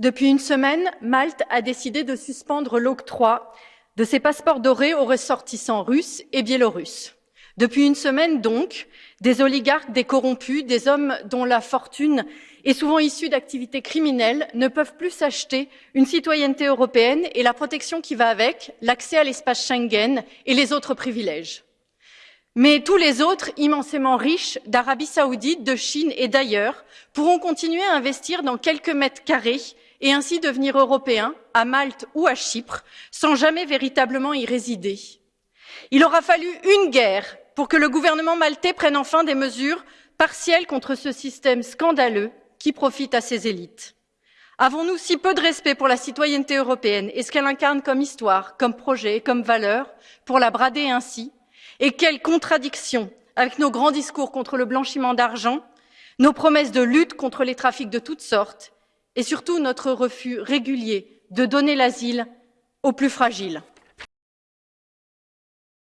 Depuis une semaine, Malte a décidé de suspendre l'octroi de ses passeports dorés aux ressortissants russes et biélorusses. Depuis une semaine donc, des oligarques, des corrompus, des hommes dont la fortune est souvent issue d'activités criminelles ne peuvent plus s'acheter une citoyenneté européenne et la protection qui va avec, l'accès à l'espace Schengen et les autres privilèges. Mais tous les autres, immensément riches, d'Arabie saoudite, de Chine et d'ailleurs, pourront continuer à investir dans quelques mètres carrés et ainsi devenir européens, à Malte ou à Chypre, sans jamais véritablement y résider. Il aura fallu une guerre pour que le gouvernement maltais prenne enfin des mesures partielles contre ce système scandaleux qui profite à ses élites. Avons-nous si peu de respect pour la citoyenneté européenne et ce qu'elle incarne comme histoire, comme projet, comme valeur, pour la brader ainsi? Et quelle contradiction avec nos grands discours contre le blanchiment d'argent, nos promesses de lutte contre les trafics de toutes sortes et surtout notre refus régulier de donner l'asile aux plus fragiles.